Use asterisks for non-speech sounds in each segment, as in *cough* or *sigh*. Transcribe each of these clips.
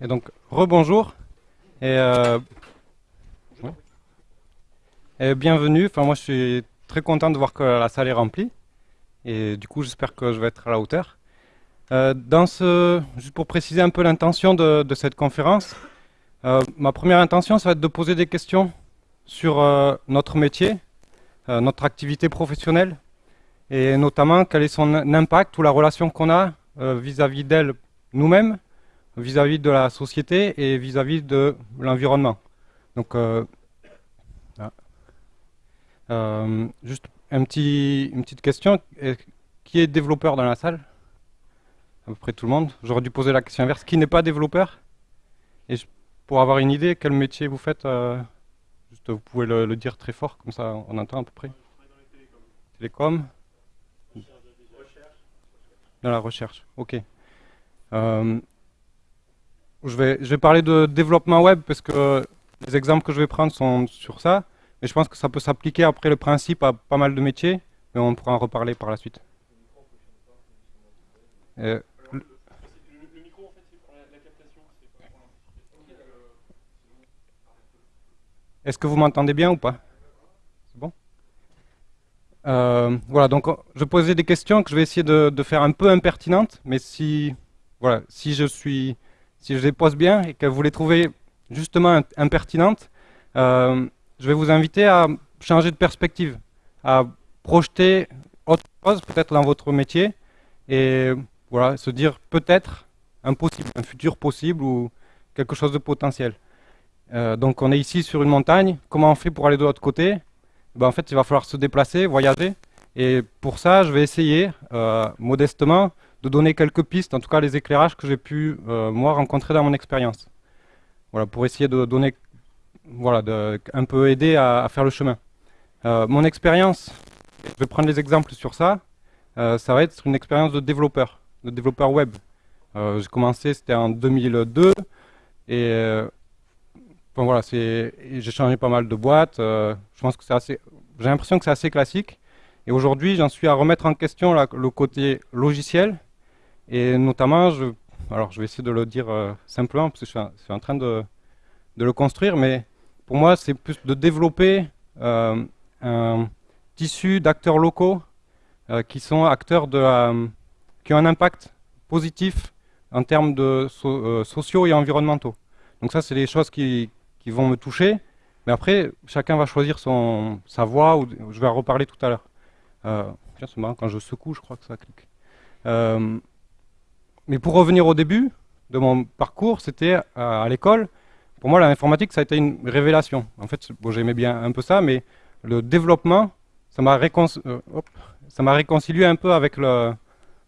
Et donc, rebonjour et, euh, et bienvenue. Enfin, moi, je suis très content de voir que la salle est remplie. Et du coup, j'espère que je vais être à la hauteur. Euh, dans ce, juste pour préciser un peu l'intention de, cette conférence, euh, ma première intention, ça va être de poser des questions sur notre métier, notre activité professionnelle, et notamment quel est son impact ou la relation qu'on a vis-à-vis d'elle nous-mêmes, vis-à-vis de la société et vis-à-vis de l'environnement. Donc, euh, euh, juste une petite question. Qui est développeur dans la salle? À peu près tout le monde. J'aurais dû poser la question inverse. Qui n'est pas développeur? Et pour avoir une idée, quel métier vous faites euh, Juste, vous pouvez le, dire très fort, comme ça on entend à peu près. Télécom Dans la recherche, ok. Je, vais, parler de développement web parce que les exemples que je vais prendre sont sur ça. Mais je pense que ça peut s'appliquer après le principe à pas mal de métiers, mais on pourra en reparler par la suite. Euh, Est-ce que vous m'entendez bien ou pas? C'est bon? Euh, Voilà, donc je posais des questions que je vais essayer de, de, faire un peu impertinentes, mais si, voilà, si je suis, si je les pose bien et que vous les trouvez justement impertinentes, euh, je vais vous inviter à changer de perspective, à projeter autre chose peut-être dans votre métier et voilà, se dire peut-être un possible, un futur possible ou quelque chose de potentiel. Euh, donc on est ici sur une montagne, comment on fait pour aller de l'autre côté? Ben, En fait il va falloir se déplacer, voyager. Et pour ça je vais essayer euh, modestement de donner quelques pistes, en tout cas les éclairages que j'ai pu euh, moi rencontrer dans mon expérience. Voilà, pour essayer de donner voilà, de, un peu aider à, faire le chemin. Euh, mon expérience, je vais prendre les exemples sur ça, euh, ça va être une expérience de développeur, de développeur web. J'ai commencé, c'était en 2002, et j'ai changé pas mal de boîtes. je pense que c'est assez, j'ai l'impression que c'est assez classique. Et aujourd'hui, j'en suis à remettre en question le côté logiciel, et notamment, je, alors je vais essayer de le dire simplement, parce que je suis, en train de le construire, mais pour moi, c'est plus de développer euh, un tissu d'acteurs locaux euh, qui sont acteurs euh, qui ont un impact positif en termes de so euh, sociaux et environnementaux. Donc ça, c'est les choses qui, vont me toucher. Mais après, chacun va choisir sa voie, ou je vais en reparler tout à l'heure. Euh, c'est marrant, quand je secoue, je crois que ça clique. Euh, mais pour revenir au début de mon parcours, c'était à, à l'école, pour moi, l'informatique, ça a été une révélation. En fait, bon, j'aimais bien un peu ça, mais le développement, ça m'a euh, réconcilié un peu avec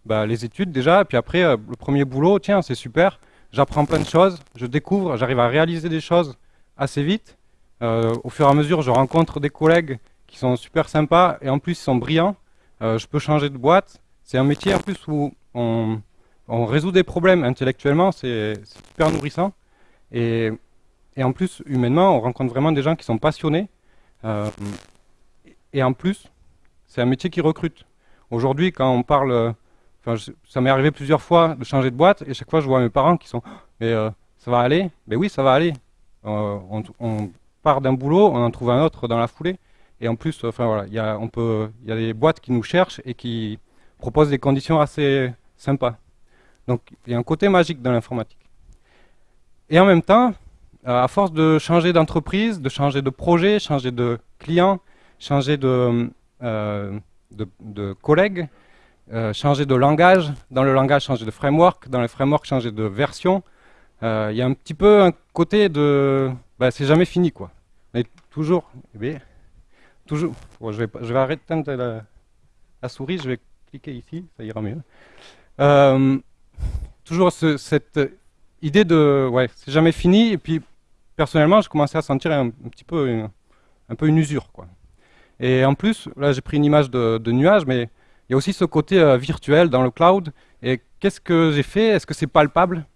bah, les études déjà, et puis après, euh, le premier boulot, tiens, c'est super, j'apprends plein de choses, je découvre, j'arrive à réaliser des choses assez vite. Euh, au fur et à mesure, je rencontre des collègues qui sont super sympas, et en plus, ils sont brillants. Euh, je peux changer de boîte. C'est un métier en plus où on, on résout des problèmes intellectuellement, c'est super nourrissant. Et en plus, humainement, on rencontre vraiment des gens qui sont passionnés. Euh, et en plus, c'est un métier qui recrute. Aujourd'hui, quand on parle, euh, ça m'est arrivé plusieurs fois de changer de boîte, et chaque fois, je vois mes parents qui sont, mais euh, ça va aller? Mais oui, ça va aller. On, part d'un boulot, on en trouve un autre dans la foulée. Et en plus, il y a des boîtes qui nous cherchent et qui proposent des conditions assez sympas. Donc, il y a un côté magique dans l'informatique. Et en même temps, euh, à force de changer d'entreprise, de changer de projet, changer de client, changer de, euh, de, euh, changer de langage, dans le langage changer de framework, dans le framework changer de version, euh, il y a un petit peu un côté de... Bah, c'est jamais fini quoi. Mais toujours... Eh toujours je, vais, je vais arrêter la, la, souris, je vais cliquer ici, ça ira mieux. Toujours ce, cette idée de... Ouais, c'est jamais fini, et puis personnellement, je commençais à sentir un, petit peu une, un peu une usure. Quoi. Et en plus, là j'ai pris une image de, nuage, mais il y a aussi ce côté euh, virtuel dans le cloud. Et qu'est-ce que j'ai fait? Est-ce que c'est palpable?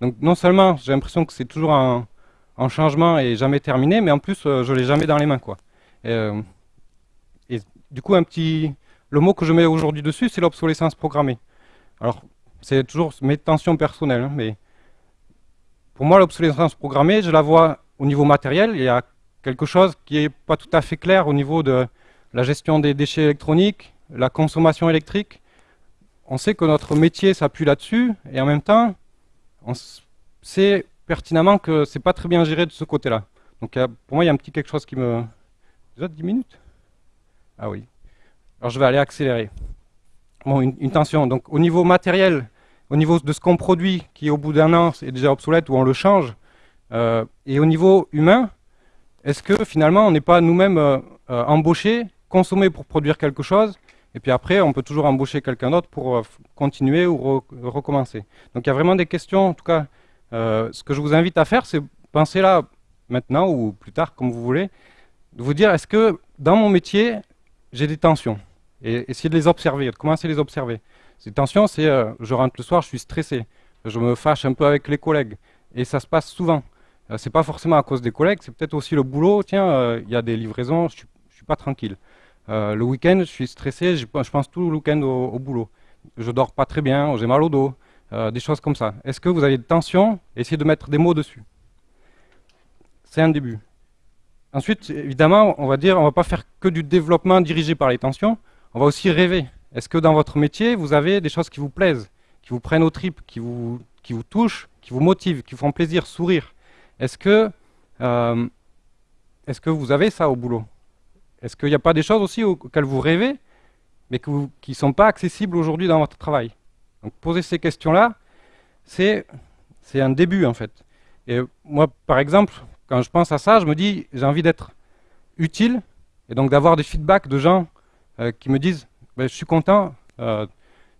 Donc non seulement j'ai l'impression que c'est toujours un, changement et jamais terminé, mais en plus euh, je l'ai jamais dans les mains. Quoi. Et, euh, et, du coup, un petit, le mot que je mets aujourd'hui dessus, c'est l'obsolescence programmée. Alors c'est toujours mes tensions personnelles, hein, mais pour moi, l'obsolescence programmée, je la vois au niveau matériel. Il y a quelque chose qui n'est pas tout à fait clair au niveau de la gestion des déchets électroniques, la consommation électrique. On sait que notre métier s'appuie là-dessus, et en même temps, on sait pertinemment que c'est pas très bien géré de ce côté-là. Donc pour moi, il y a un petit quelque chose qui me... Déjà 10 minutes? Ah oui. Alors je vais aller accélérer. Bon, une, tension. Donc au niveau matériel, au niveau de ce qu'on produit, qui au bout d'un an est déjà obsolète ou on le change, euh, et au niveau humain, est-ce que finalement on n'est pas nous-mêmes euh, euh, embauchés, consommés pour produire quelque chose, et puis après on peut toujours embaucher quelqu'un d'autre pour continuer ou recommencer? Donc il y a vraiment des questions, en tout cas, ce que je vous invite à faire, c'est penser là, maintenant ou plus tard, comme vous voulez, de vous dire, est-ce que dans mon métier, j'ai des tensions? Et essayer de les observer, de commencer à les observer? Ces tensions, c'est, je rentre le soir, je suis stressé, je me fâche un peu avec les collègues, et ça se passe souvent. Euh, c'est pas forcément à cause des collègues, c'est peut-être aussi le boulot. Tiens, euh, il y a des livraisons, je suis, suis pas tranquille. Euh, le week-end, je suis stressé, je, pense tout le week-end au, boulot. Je dors pas très bien, j'ai mal au dos, des choses comme ça. Est-ce que vous avez des tensions? Essayez de mettre des mots dessus. C'est un début. Ensuite, évidemment, on va dire, on va pas faire que du développement dirigé par les tensions, on va aussi rêver. Est-ce que dans votre métier, vous avez des choses qui vous plaisent, qui vous prennent aux tripes, qui vous, qui vous touchent, qui vous motivent, qui vous font plaisir, sourire? Est-ce que, euh, que vous avez ça au boulot? Est-ce qu'il n'y a pas des choses aussi auxquelles vous rêvez, mais qui ne sont pas accessibles aujourd'hui dans votre travail? Donc poser ces questions-là, c'est un début en fait. Et moi, par exemple, quand je pense à ça, je me dis, j'ai envie d'être utile, et donc d'avoir des feedbacks de gens euh, qui me disent, ben, je suis content, euh,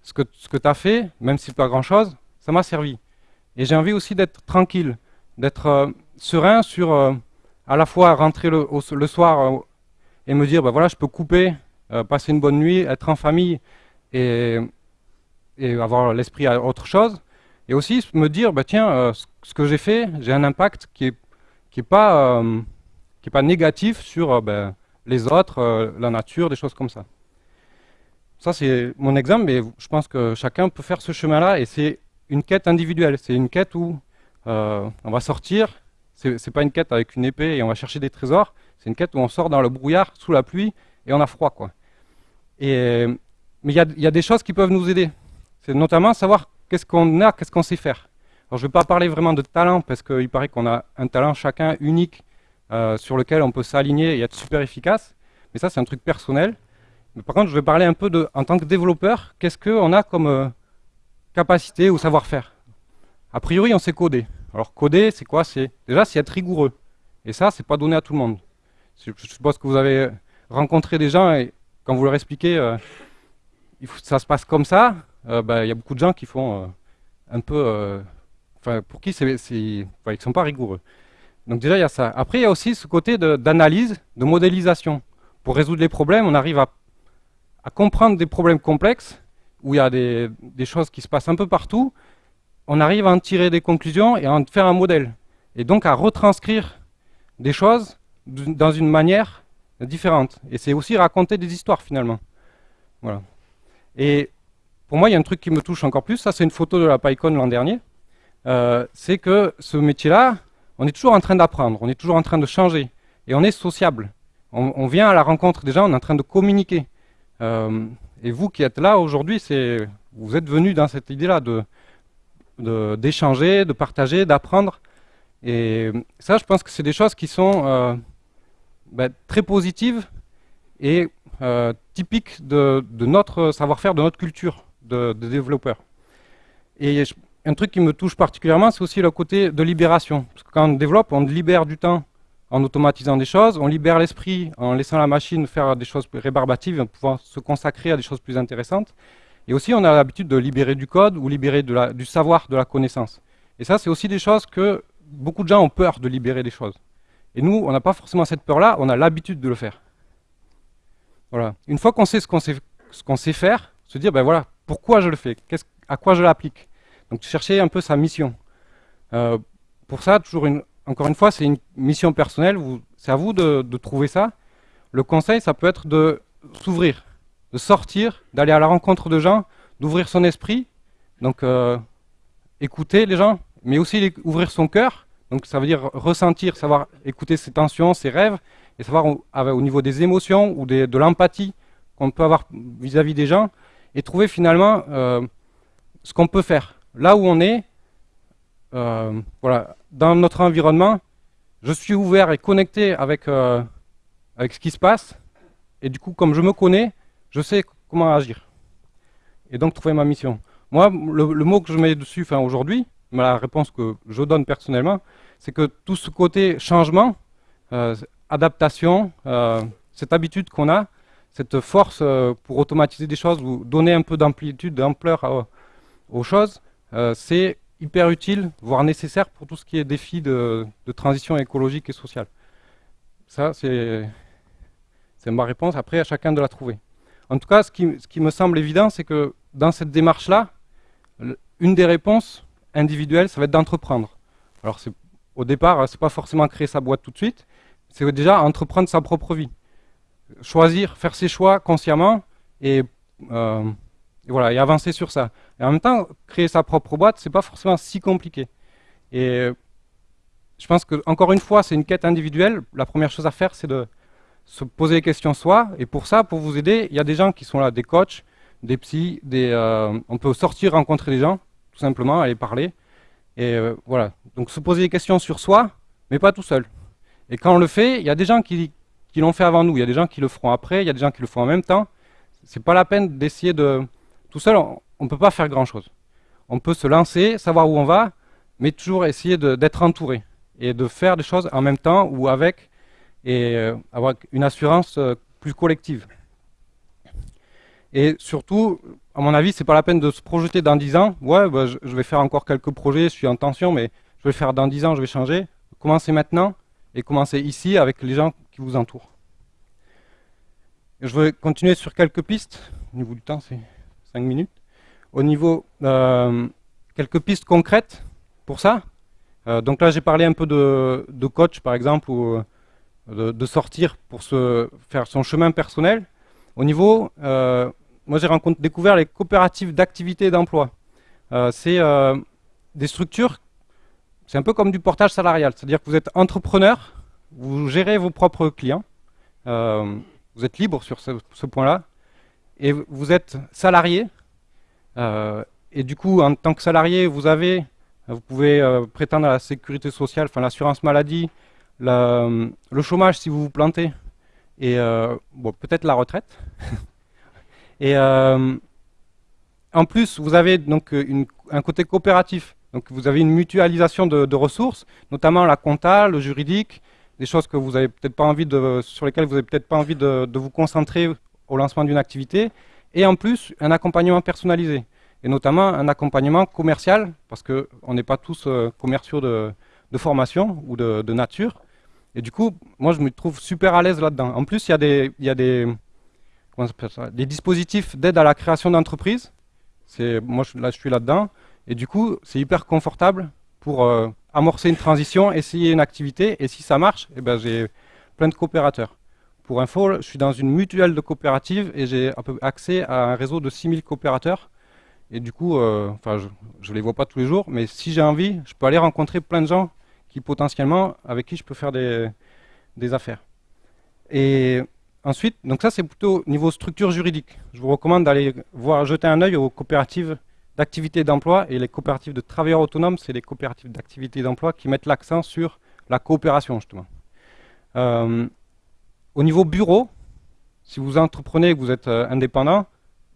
ce que, tu as fait, même si pas grand-chose, ça m'a servi. Et j'ai envie aussi d'être tranquille d'être euh, serein sur à la fois rentrer le, soir et me dire, ben voilà, je peux couper, passer une bonne nuit, être en famille et, avoir l'esprit à autre chose. Et aussi me dire, bah, tiens, ce que j'ai fait, j'ai un impact qui n'est qui est pas, pas négatif sur les autres, la nature, des choses comme ça. Ça, c'est mon exemple, mais je pense que chacun peut faire ce chemin-là, et c'est une quête individuelle. C'est une quête où euh, on va sortir, c'est pas une quête avec une épée et on va chercher des trésors, c'est une quête où on sort dans le brouillard, sous la pluie, et on a froid. quoi. Et, mais il y, a des choses qui peuvent nous aider. C'est notamment savoir qu'est-ce qu'on a, qu'est-ce qu'on sait faire. Alors je ne vais pas parler vraiment de talent, parce qu'il paraît qu'on a un talent chacun unique euh, sur lequel on peut s'aligner et être super efficace. Mais ça, c'est un truc personnel. Mais par contre, je vais parler un peu de, en tant que développeur, qu'est-ce qu'on a comme euh, capacité ou savoir-faire? A priori, on sait coder. Alors coder, c'est quoi? C'est Déjà, c'est être rigoureux. Et ça, c'est pas donné à tout le monde. Je suppose que vous avez rencontré des gens et quand vous leur expliquez euh, ça se passe comme ça, euh, bah, il y a beaucoup de gens qui font euh, un peu... Pour qui ils ne sont pas rigoureux. Donc déjà, il y a ça. Après, il y a aussi ce côté d'analyse, de, modélisation. Pour résoudre les problèmes, on arrive à, comprendre des problèmes complexes, où il y a des, choses qui se passent un peu partout, on arrive à en tirer des conclusions et à en faire un modèle. Et donc à retranscrire des choses dans une manière différente. Et c'est aussi raconter des histoires finalement. Voilà. Et pour moi, il y a un truc qui me touche encore plus, ça c'est une photo de la PyCon l'an dernier, euh, c'est que ce métier-là, on est toujours en train d'apprendre, on est toujours en train de changer, et on est sociable. On, vient à la rencontre des gens, on est en train de communiquer. Euh, et vous qui êtes là aujourd'hui, vous êtes venus dans cette idée-là de, d'échanger, de, partager, d'apprendre. Et ça, je pense que c'est des choses qui sont euh, ben, très positives et euh, typiques de, notre savoir-faire, de notre culture de, développeurs. Un truc qui me touche particulièrement, c'est aussi le côté de libération. Parce que quand on développe, on libère du temps en automatisant des choses, on libère l'esprit en laissant la machine faire des choses rébarbatives, en pouvant se consacrer à des choses plus intéressantes. Et aussi, on a l'habitude de libérer du code ou libérer du savoir, de la connaissance. Et ça, c'est aussi des choses que beaucoup de gens ont peur de libérer des choses. Et nous, on n'a pas forcément cette peur-là, on a l'habitude de le faire. Voilà. Une fois qu'on sait ce qu'on sait, faire, se dire, ben voilà, pourquoi je le fais, à quoi je l'applique? Donc chercher un peu sa mission. Euh, pour ça, toujours encore une fois, c'est une mission personnelle, c'est à vous de, trouver ça. Le conseil, ça peut être de s'ouvrir, de sortir, d'aller à la rencontre de gens, d'ouvrir son esprit, donc euh, écouter les gens mais aussi ouvrir son cœur. Donc ça veut dire ressentir, savoir écouter ses tensions, ses rêves, et savoir au, niveau des émotions ou de l'empathie qu'on peut avoir vis-à-vis des gens, et trouver finalement euh, ce qu'on peut faire. Là où on est, euh, voilà, dans notre environnement, je suis ouvert et connecté avec, euh, avec ce qui se passe, et du coup, comme je me connais, je sais comment agir. Et donc trouver ma mission. Moi, le, mot que je mets dessus aujourd'hui, la réponse que je donne personnellement, c'est que tout ce côté changement, euh, adaptation, cette habitude qu'on a, cette force pour automatiser des choses ou donner un peu d'amplitude, d'ampleur aux choses, c'est hyper utile, voire nécessaire pour tout ce qui est défi de, transition écologique et sociale. Ça, c'est ma réponse. Après, à chacun de la trouver. En tout cas, ce qui, me semble évident, c'est que dans cette démarche-là, une des réponses individuelles, ça va être d'entreprendre. Alors, au départ, ce n'est pas forcément créer sa boîte tout de suite, c'est déjà entreprendre sa propre vie. Choisir, faire ses choix consciemment et, euh, voilà, et avancer sur ça. Et en même temps, créer sa propre boîte, c'est pas forcément si compliqué. Et je pense que, encore une fois, c'est une quête individuelle. La première chose à faire, c'est de se poser les questions soi. Et pour ça, pour vous aider, il y a des gens qui sont là, des coachs, des psys, des, euh, on peut sortir rencontrer des gens, tout simplement, aller parler. Et euh, voilà, donc se poser des questions sur soi, mais pas tout seul. Et quand on le fait, il y a des gens qui, qui l'ont fait avant nous, il y a des gens qui le feront après, il y a des gens qui le font en même temps. C'est pas la peine d'essayer de... Tout seul, on ne peut pas faire grand-chose. On peut se lancer, savoir où on va, mais toujours essayer d'être entouré et de faire des choses en même temps ou avec, et euh, avoir une assurance plus collective. Et surtout, à mon avis, c'est pas la peine de se projeter dans 10 ans. Ouais, bah, je, vais faire encore quelques projets, je suis en tension, mais je vais faire dans 10 ans, je vais changer. Commencez maintenant et commencez ici avec les gens qui vous entourent. je vais continuer sur quelques pistes. Au niveau du temps, c'est 5 minutes. Au niveau, euh, quelques pistes concrètes pour ça. Euh, donc là, j'ai parlé un peu de, coach, par exemple, ou euh, de, sortir pour se faire son chemin personnel. Au niveau, moi j'ai découvert les coopératives d'activité et d'emploi. C'est des structures, c'est un peu comme du portage salarial, c'est-à-dire que vous êtes entrepreneur, vous gérez vos propres clients, vous êtes libre sur ce, point-là, et vous êtes salarié, et du coup en tant que salarié, vous avez, vous pouvez prétendre à la sécurité sociale, enfin l'assurance maladie, le chômage si vous vous plantez, et peut-être la retraite, *laughs* Et euh, en plus, vous avez donc un côté coopératif. Donc vous avez une mutualisation de, ressources, notamment la compta, le juridique, des choses que vous avez peut-être pas envie de, sur lesquelles vous n'avez peut-être pas envie de, vous concentrer au lancement d'une activité. Et en plus, un accompagnement personnalisé. Et notamment un accompagnement commercial, parce qu'on n'est pas tous euh, commerciaux de, formation ou de, nature. Et du coup, moi, je me trouve super à l'aise là-dedans. En plus, il y il y a des des dispositifs d'aide à la création d'entreprises. Moi, là, je suis là-dedans. Et du coup, c'est hyper confortable pour euh, amorcer une transition, essayer une activité. Et si ça marche, eh ben, j'ai plein de coopérateurs. Pour info, je suis dans une mutuelle de coopératives et j'ai accès à un réseau de 6000 coopérateurs. Et du coup, euh, je ne les vois pas tous les jours, mais si j'ai envie, je peux aller rencontrer plein de gens qui potentiellement, avec qui je peux faire des, des affaires. Et Ensuite, donc ça c'est plutôt niveau structure juridique. Je vous recommande d'aller voir, jeter un œil aux coopératives d'activité d'emploi et les coopératives de travailleurs autonomes, c'est les coopératives d'activité d'emploi qui mettent l'accent sur la coopération justement. Euh, au niveau bureau, si vous entreprenez et que vous êtes euh, indépendant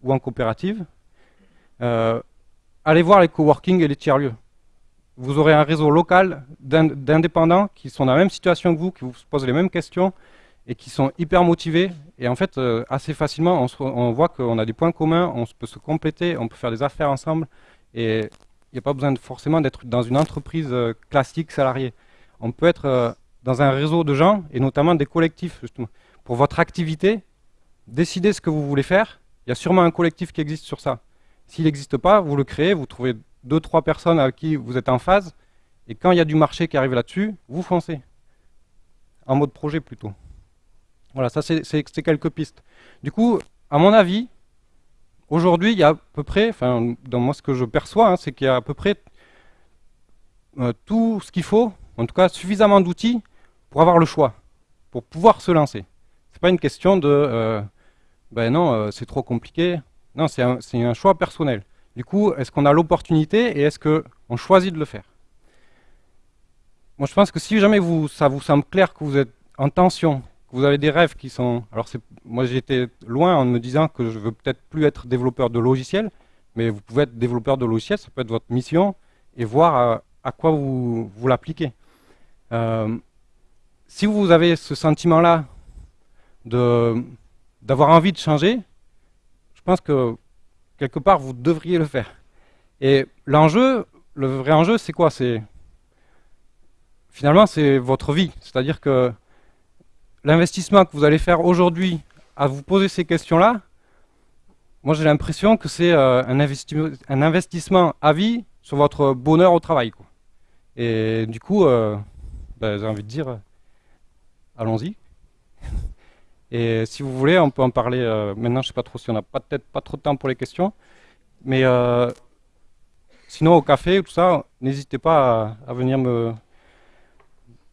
ou en coopérative, euh, allez voir les coworking et les tiers-lieux. Vous aurez un réseau local d'indépendants qui sont dans la même situation que vous, qui vous posent les mêmes questions, et qui sont hyper motivés. Et en fait, euh, assez facilement, on, voit qu'on a des points communs, on peut se compléter, on peut faire des affaires ensemble. Et il n'y a pas besoin forcément d'être dans une entreprise classique salariée. On peut être dans un réseau de gens, et notamment des collectifs, justement. Pour votre activité, décidez ce que vous voulez faire. Il y a sûrement un collectif qui existe sur ça. S'il n'existe pas, vous le créez, vous trouvez deux, trois personnes avec qui vous êtes en phase, et quand il y a du marché qui arrive là-dessus, vous foncez. En mode projet plutôt. Voilà, ça c'est quelques pistes. Du coup, à mon avis, aujourd'hui, il y a à peu près, enfin, dans moi ce que je perçois, hein, c'est qu'il y a à peu près tout ce qu'il faut, en tout cas suffisamment d'outils pour avoir le choix, pour pouvoir se lancer. C'est pas une question de ben non, c'est trop compliqué. Non, c'est un, un, choix personnel. Du coup, est-ce qu'on a l'opportunité et est-ce qu'on choisit de le faire? Moi, je pense que si jamais vous, ça vous semble clair que vous êtes en tension, que vous avez des rêves qui sont... Alors, moi, j'étais loin en me disant que je veux peut-être plus être développeur de logiciels, mais vous pouvez être développeur de logiciels, ça peut être votre mission, et voir à, quoi vous, vous l'appliquez. Euh, si vous avez ce sentiment-là d'avoir envie de changer, je pense que quelque part, vous devriez le faire. Et l'enjeu, le vrai enjeu, c'est quoi? C'est Finalement, c'est votre vie. C'est-à-dire que l'investissement que vous allez faire aujourd'hui à vous poser ces questions-là, moi j'ai l'impression que c'est euh, un, investissement à vie sur votre bonheur au travail. Et du coup, euh, ben, j'ai envie de dire, allons-y. Et si vous voulez, on peut en parler euh, maintenant, je ne sais pas trop si on n'a peut-être pas trop de temps pour les questions. Mais sinon, au café, tout ça, n'hésitez pas à, venir me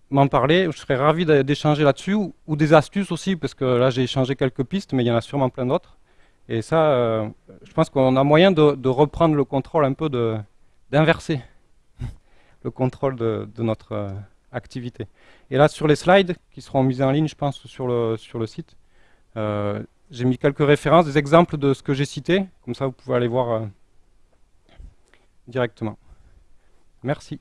m'en parler. Je serais ravi d'échanger là-dessus, ou, des astuces aussi, parce que là, j'ai échangé quelques pistes, mais il y en a sûrement plein d'autres. Et ça, euh, je pense qu'on a moyen de, reprendre le contrôle un peu, d'inverser *laughs* le contrôle de, notre euh, Et là, sur les slides, qui seront mis en ligne, je pense, sur le, site, euh, j'ai mis quelques références, des exemples de ce que j'ai cité, comme ça vous pouvez aller voir directement. Merci.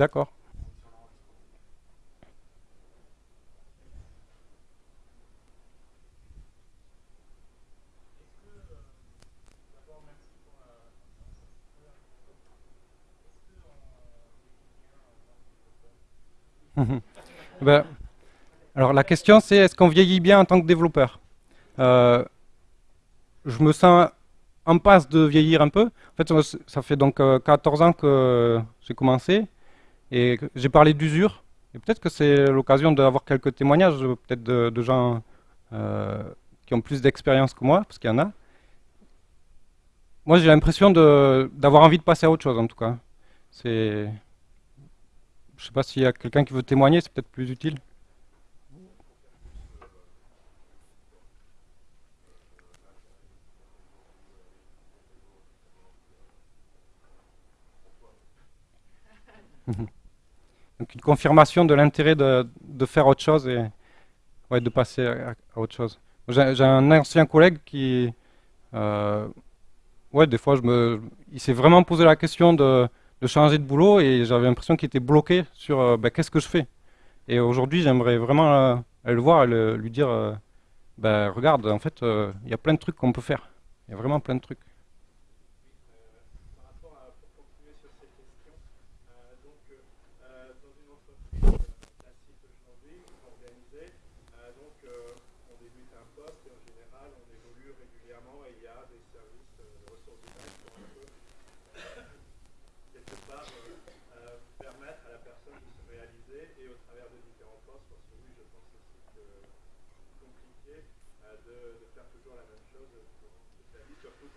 D'accord. ben, alors la question c'est est-ce qu'on vieillit bien en tant que développeur? Euh, Je me sens en passe de vieillir un peu. En fait, ça fait donc 14 euh, ans que j'ai commencé. Et j'ai parlé d'usure, et peut-être que c'est l'occasion d'avoir quelques témoignages, peut-être de, gens euh, qui ont plus d'expérience que moi, parce qu'il y en a. Moi, j'ai l'impression d'avoir envie de passer à autre chose, en tout cas. Je sais pas s'il y a quelqu'un qui veut témoigner, c'est peut-être plus utile. *laughs* Donc une confirmation de l'intérêt de, faire autre chose et ouais, de passer à, autre chose. J'ai un ancien collègue qui, euh, ouais, des fois, je me, il s'est vraiment posé la question de, changer de boulot et j'avais l'impression qu'il était bloqué sur euh, ben, qu'est-ce que je fais? Et aujourd'hui, j'aimerais vraiment euh, le voir et lui dire, ben, regarde, en fait, il y a plein de trucs qu'on peut faire. Il y a vraiment plein de trucs.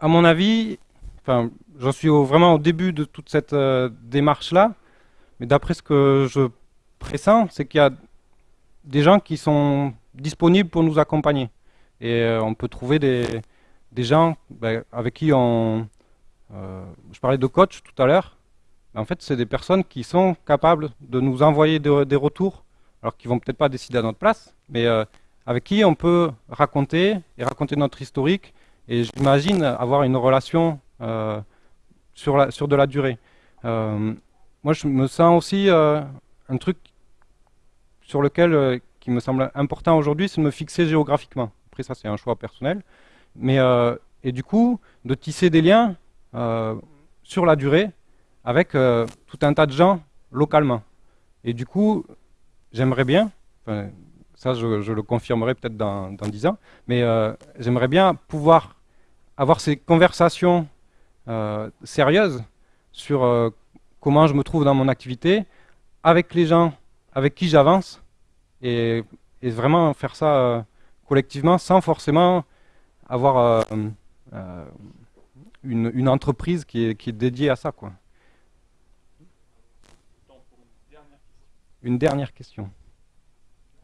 à mon avis, enfin, j'en suis vraiment au début de toute cette démarche-là, mais d'après ce que je pressens, c'est qu'il y a des gens qui sont disponibles pour nous accompagner. Et on peut trouver des, gens ben, avec qui on... je parlais de coach tout à l'heure, en fait, c'est des personnes qui sont capables de nous envoyer des retours, alors qu'ils vont peut-être pas décider à notre place, mais euh, avec qui on peut raconter et raconter notre historique. Et j'imagine avoir une relation euh, sur, sur de la durée. moi, je me sens aussi un truc sur lequel, qui me semble important aujourd'hui, c'est de me fixer géographiquement. Après, ça, c'est un choix personnel. Mais, et du coup, de tisser des liens sur la durée avec tout un tas de gens localement. Et du coup, j'aimerais bien, ça je, le confirmerai peut-être dans, dans 10 ans, mais euh, j'aimerais bien pouvoir avoir ces conversations euh, sérieuses sur euh, comment je me trouve dans mon activité, avec les gens avec qui j'avance, et, vraiment faire ça collectivement sans forcément avoir une, entreprise qui est, qui est dédiée à ça. Quoi. Une dernière question.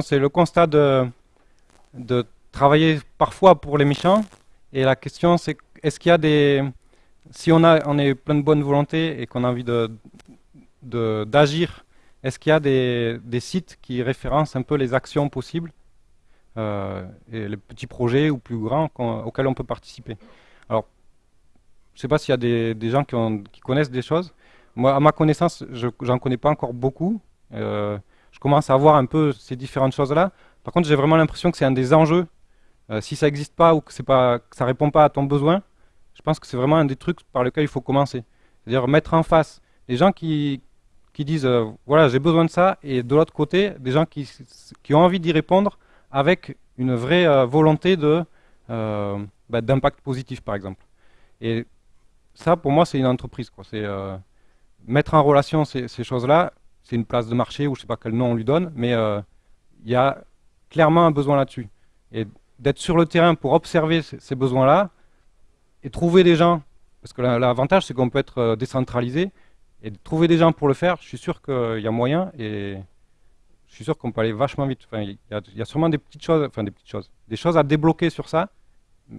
c'est le constat de, de travailler parfois pour les méchants. Et la question, c'est est-ce qu'il y a des... Si on, a, on est plein de bonne volonté et qu'on a envie d'agir, de, d'agir est-ce qu'il y a des, des, sites qui référencent un peu les actions possibles euh, et les petits projets ou plus grands auxquels on peut participer? Alors, je ne sais pas s'il y a des, gens qui, connaissent des choses. Moi, à ma connaissance, je n'en connais pas encore beaucoup. Euh, je commence à voir un peu ces différentes choses-là. Par contre, j'ai vraiment l'impression que c'est un des enjeux. Euh, si ça n'existe pas ou que, ça ne répond pas à ton besoin, je pense que c'est vraiment un des trucs par lesquels il faut commencer. C'est-à-dire mettre en face les gens qui, disent euh, voilà, j'ai besoin de ça, et de l'autre côté, des gens qui, ont envie d'y répondre avec une vraie volonté de bah, d'impact positif, par exemple. Ça, pour moi, c'est une entreprise. C'est mettre en relation ces, choses-là c'est une place de marché ou je sais pas quel nom on lui donne, mais euh, il y a clairement un besoin là-dessus. Et d'être sur le terrain pour observer ces besoins-là et trouver des gens, parce que l'avantage c'est qu'on peut être euh, décentralisé, et trouver des gens pour le faire, je suis sûr qu'il y a moyen et je suis sûr qu'on peut aller vachement vite. Il, y a, sûrement des petites choses, des petites choses, des choses à débloquer sur ça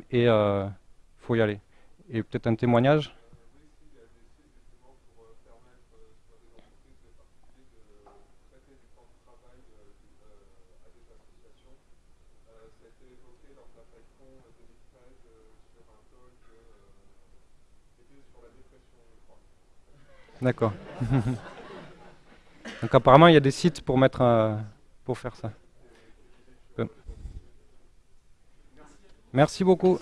et il euh, faut y aller. Et peut-être un témoignage D'accord. *laughs* Donc apparemment, il y a des sites pour mettre euh, pour faire ça. Merci beaucoup.